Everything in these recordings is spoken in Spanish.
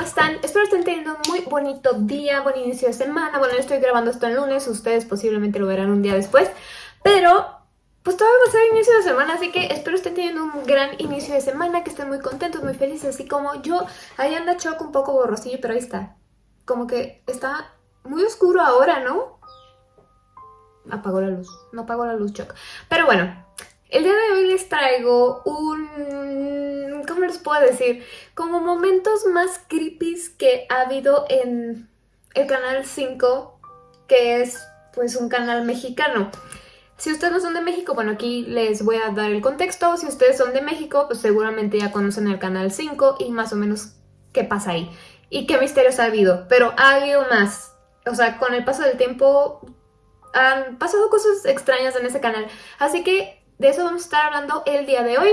¿cómo están? Espero estén teniendo un muy bonito día, buen inicio de semana. Bueno, yo estoy grabando esto el lunes, ustedes posiblemente lo verán un día después, pero pues todavía va a ser inicio de semana, así que espero estén teniendo un gran inicio de semana, que estén muy contentos, muy felices, así como yo. Ahí anda Choco un poco borrosillo, pero ahí está. Como que está muy oscuro ahora, ¿no? Apagó la luz, no apagó la luz Choco. Pero bueno, el día de hoy les traigo un... ¿Cómo les puedo decir? Como momentos más creepy que ha habido en el canal 5, que es pues un canal mexicano. Si ustedes no son de México, bueno, aquí les voy a dar el contexto. Si ustedes son de México, pues seguramente ya conocen el canal 5 y más o menos qué pasa ahí. Y qué misterios ha habido. Pero ha habido más. O sea, con el paso del tiempo han pasado cosas extrañas en ese canal. Así que de eso vamos a estar hablando el día de hoy.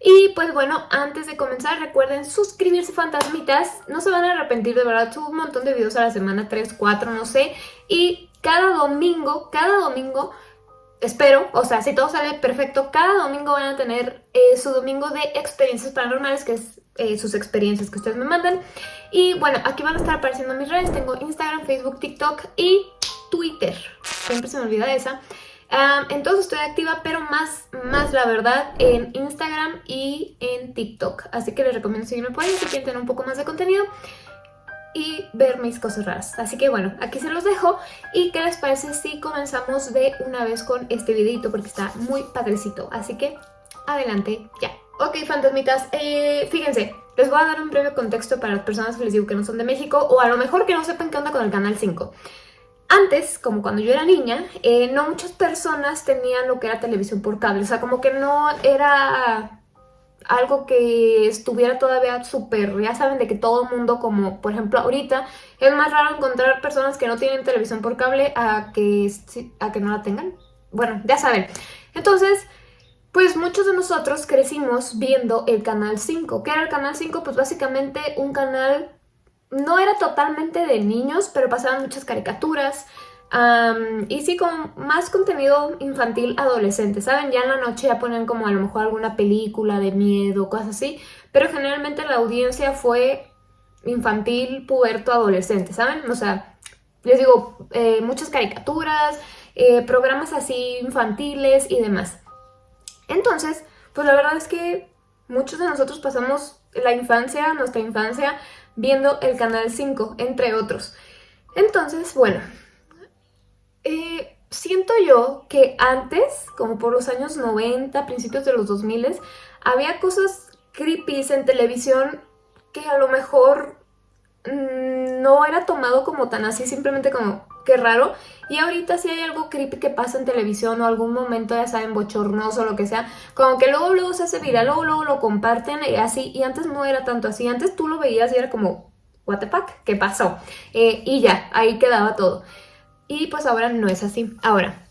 Y pues bueno, antes de comenzar recuerden suscribirse fantasmitas, no se van a arrepentir de verdad, subo un montón de videos a la semana, 3, 4, no sé, y cada domingo, cada domingo, espero, o sea, si todo sale perfecto, cada domingo van a tener eh, su domingo de experiencias paranormales, que es eh, sus experiencias que ustedes me mandan. Y bueno, aquí van a estar apareciendo mis redes, tengo Instagram, Facebook, TikTok y Twitter, siempre se me olvida esa entonces estoy activa, pero más, más la verdad en Instagram y en TikTok. Así que les recomiendo seguirme por ahí si quieren tener un poco más de contenido y ver mis cosas raras. Así que bueno, aquí se los dejo. ¿Y qué les parece si comenzamos de una vez con este videito? Porque está muy padrecito. Así que adelante ya. Ok, fantasmitas, eh, fíjense, les voy a dar un breve contexto para las personas que les digo que no son de México o a lo mejor que no sepan qué onda con el Canal 5. Antes, como cuando yo era niña, eh, no muchas personas tenían lo que era televisión por cable. O sea, como que no era algo que estuviera todavía súper, ya saben, de que todo el mundo, como por ejemplo ahorita, es más raro encontrar personas que no tienen televisión por cable a que, a que no la tengan. Bueno, ya saben. Entonces, pues muchos de nosotros crecimos viendo el Canal 5. ¿Qué era el Canal 5? Pues básicamente un canal no era totalmente de niños, pero pasaban muchas caricaturas. y sí, con más contenido infantil adolescente, ¿saben? Ya en la noche ya ponían como a lo mejor alguna película de miedo, cosas así. Pero generalmente la audiencia fue infantil, puberto, adolescente, ¿saben? O sea, les digo, eh, muchas caricaturas, eh, programas así infantiles y demás. Entonces, pues la verdad es que muchos de nosotros pasamos la infancia, nuestra infancia, viendo el Canal 5, entre otros. Entonces, bueno, eh, siento yo que antes, como por los años 90, principios de los 2000, había cosas creepy en televisión que a lo mejor mm, no era tomado como tan así, simplemente como qué raro. Y ahorita si hay algo creepy que pasa en televisión o algún momento, ya saben, bochornoso o lo que sea, como que luego luego se hace viral, luego luego lo comparten y así. Y antes no era tanto así, antes tú lo veías y era como, what the fuck, ¿qué pasó? Eh, y ya, ahí quedaba todo. Y pues ahora no es así. Ahora,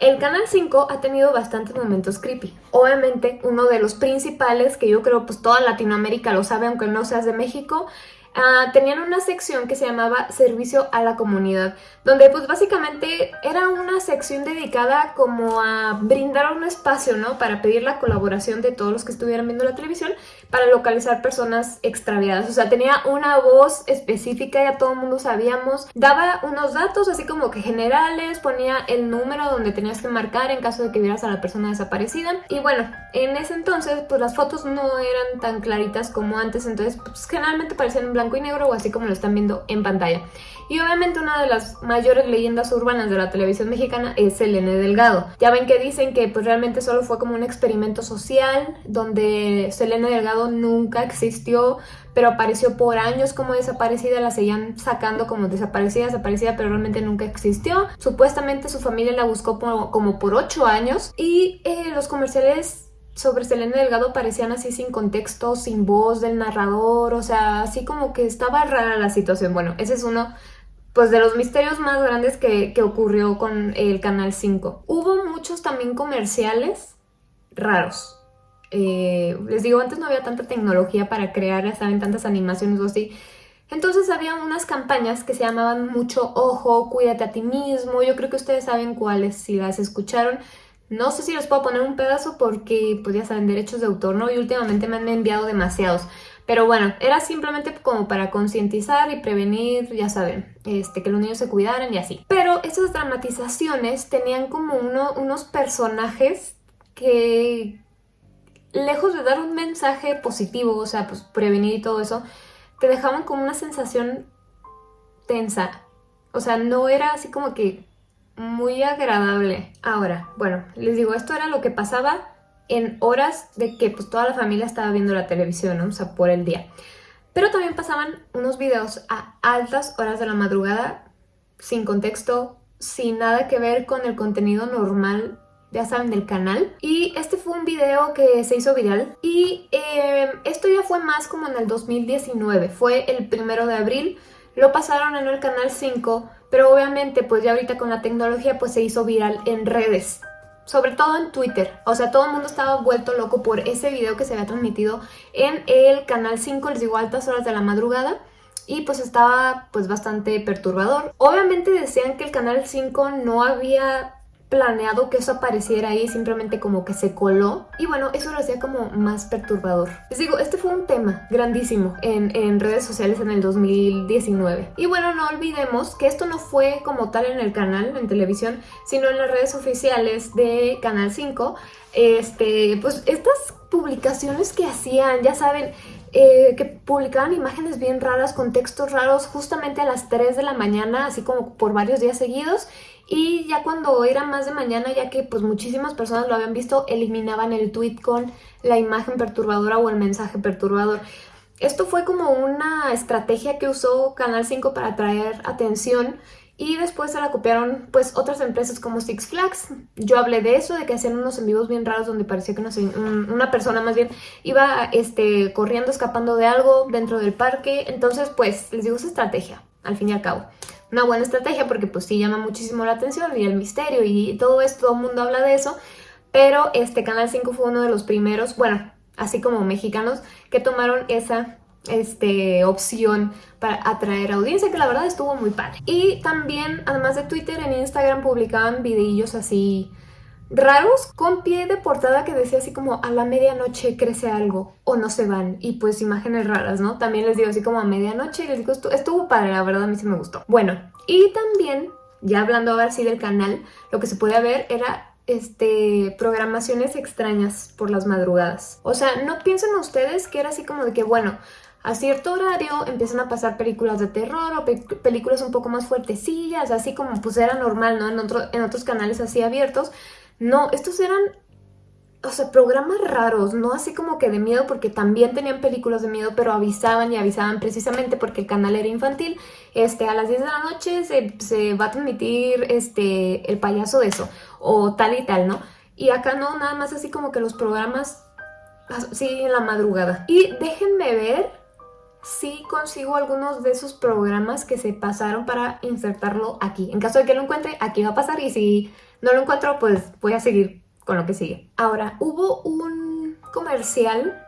el Canal 5 ha tenido bastantes momentos creepy. Obviamente, uno de los principales, que yo creo pues toda Latinoamérica lo sabe, aunque no seas de México, Ah, tenían una sección que se llamaba Servicio a la Comunidad, donde pues básicamente era una sección dedicada como a brindar un espacio, ¿no? Para pedir la colaboración de todos los que estuvieran viendo la televisión para localizar personas extraviadas. O sea, tenía una voz específica, ya todo el mundo sabíamos. Daba unos datos así como que generales, ponía el número donde tenías que marcar en caso de que vieras a la persona desaparecida. Y bueno, en ese entonces pues las fotos no eran tan claritas como antes, entonces pues generalmente parecían en blanco y negro o así como lo están viendo en pantalla. Y obviamente una de las mayores leyendas urbanas de la televisión mexicana es Selene Delgado. Ya ven que dicen que pues realmente solo fue como un experimento social donde Selene Delgado nunca existió, pero apareció por años como desaparecida, la seguían sacando como desaparecida, desaparecida, pero realmente nunca existió. Supuestamente su familia la buscó como por 8 años y eh, los comerciales sobre Selena Delgado parecían así sin contexto, sin voz del narrador, o sea, así como que estaba rara la situación. Bueno, ese es uno pues de los misterios más grandes que, ocurrió con el Canal 5. Hubo muchos también comerciales raros. Eh, les digo, antes no había tanta tecnología para crear, saben, tantas animaciones o así. Entonces había unas campañas que se llamaban mucho Ojo, cuídate a ti mismo. Yo creo que ustedes saben cuáles si las escucharon. No sé si les puedo poner un pedazo porque pues ya saben, derechos de autor, ¿no? Y últimamente me han enviado demasiados. Pero bueno, era simplemente como para concientizar y prevenir, ya saben, este, que los niños se cuidaran y así. Pero esas dramatizaciones tenían como uno, unos personajes que, lejos de dar un mensaje positivo, o sea, pues prevenir y todo eso, te dejaban como una sensación tensa. O sea, no era así como que muy agradable. Ahora, bueno, les digo, esto era lo que pasaba en horas de que pues toda la familia estaba viendo la televisión, ¿no? o sea, por el día. Pero también pasaban unos videos a altas horas de la madrugada, sin contexto, sin nada que ver con el contenido normal, ya saben, del canal. Y este fue un video que se hizo viral y eh, esto ya fue más como en el 2019, fue el primero de abril, lo pasaron en el canal 5, pero obviamente pues ya ahorita con la tecnología pues se hizo viral en redes sobre todo en Twitter. O sea, todo el mundo estaba vuelto loco por ese video que se había transmitido en el Canal 5, les digo, altas horas de la madrugada. Y pues estaba pues bastante perturbador. Obviamente decían que el Canal 5 no había planeado que eso apareciera ahí, simplemente como que se coló. Y bueno, eso lo hacía como más perturbador. Les digo, este fue un tema grandísimo en, en, redes sociales en el 2019. Y bueno, no olvidemos que esto no fue como tal en el canal, en televisión, sino en las redes oficiales de Canal 5. Este, pues estas publicaciones que hacían, ya saben, eh, que publicaban imágenes bien raras con textos raros justamente a las 3 de la mañana, así como por varios días seguidos y ya cuando era más de mañana, ya que pues muchísimas personas lo habían visto, eliminaban el tweet con la imagen perturbadora o el mensaje perturbador. Esto fue como una estrategia que usó Canal 5 para atraer atención y después se la copiaron pues otras empresas como Six Flags. Yo hablé de eso, de que hacían unos en vivos bien raros donde parecía que una, una persona más bien iba este, corriendo, escapando de algo dentro del parque. Entonces pues les digo esa estrategia, al fin y al cabo una buena estrategia porque pues sí llama muchísimo la atención y el misterio y todo esto, todo el mundo habla de eso, pero este Canal 5 fue uno de los primeros, bueno, así como mexicanos, que tomaron esa este, opción para atraer audiencia, que la verdad estuvo muy padre. Y también, además de Twitter, en Instagram publicaban videillos así raros con pie de portada que decía así como a la medianoche crece algo o no se van y pues imágenes raras, ¿no? También les digo así como a medianoche y les digo estuvo, padre, la verdad a mí sí me gustó. Bueno, y también, ya hablando ahora sí del canal, lo que se podía ver era este, programaciones extrañas por las madrugadas. O sea, no piensen ustedes que era así como de que, bueno, a cierto horario empiezan a pasar películas de terror o películas un poco más fuertecillas, así como pues era normal, ¿no? En, otro, en otros canales así abiertos, no, estos eran, o sea, programas raros, no así como que de miedo, porque también tenían películas de miedo, pero avisaban y avisaban precisamente porque el canal era infantil. Este, a las 10 de la noche se, va a transmitir este, el payaso de eso, o tal y tal, ¿no? Y acá no, nada más así como que los programas así en la madrugada. Y déjenme ver si consigo algunos de esos programas que se pasaron para insertarlo aquí. En caso de que lo encuentre, aquí va a pasar y si no lo encuentro, pues voy a seguir con lo que sigue. Ahora, hubo un comercial,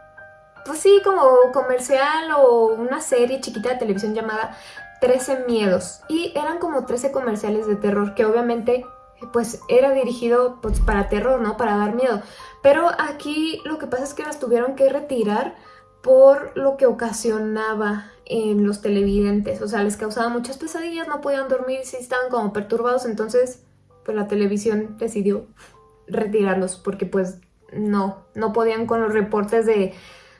pues sí, como comercial o una serie chiquita de televisión llamada 13 Miedos. Y eran como 13 comerciales de terror que obviamente pues era dirigido pues, para terror, ¿no? Para dar miedo. Pero aquí lo que pasa es que las tuvieron que retirar por lo que ocasionaba en los televidentes. O sea, les causaba muchas pesadillas, no podían dormir, sí estaban como perturbados, entonces pues la televisión decidió retirarlos porque pues no, no podían con los reportes de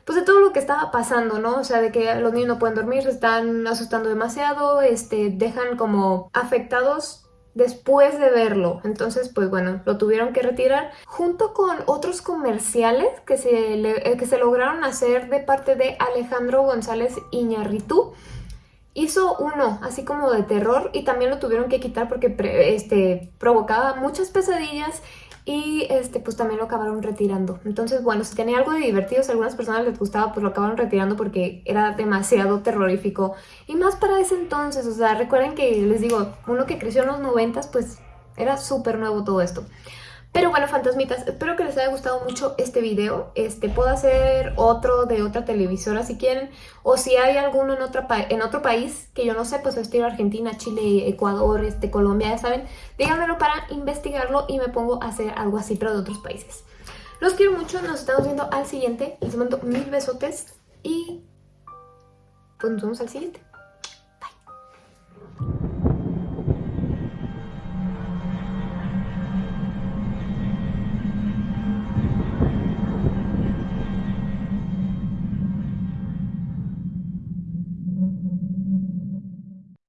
pues de todo lo que estaba pasando, ¿no? O sea, de que los niños no pueden dormir, se están asustando demasiado, este, dejan como afectados después de verlo. Entonces, pues bueno, lo tuvieron que retirar junto con otros comerciales que se, eh, que se lograron hacer de parte de Alejandro González Iñarritu hizo uno así como de terror y también lo tuvieron que quitar porque este, provocaba muchas pesadillas y este, pues también lo acabaron retirando. Entonces, bueno, si tenía algo de divertido, si a algunas personas les gustaba, pues lo acabaron retirando porque era demasiado terrorífico. Y más para ese entonces, o sea, recuerden que les digo, uno que creció en los noventas, pues era súper nuevo todo esto. Pero bueno, fantasmitas, espero que les haya gustado mucho este video. Este, puedo hacer otro de otra televisora si quieren. O si hay alguno en, otra en otro país que yo no sé, pues en Argentina, Chile, Ecuador, este, Colombia, ya saben. Díganmelo para investigarlo y me pongo a hacer algo así, pero de otros países. Los quiero mucho, nos estamos viendo al siguiente. Les mando mil besotes y pues nos vemos al siguiente.